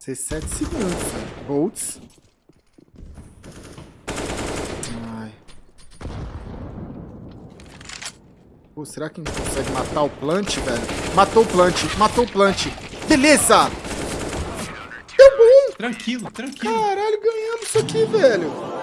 17 segundos. Bolts. Ai. Pô, será que a gente consegue matar o plant, velho? Matou o plant, matou o plant. Beleza! Deu bom! Tranquilo, tranquilo. Caralho, ganhamos isso aqui, velho.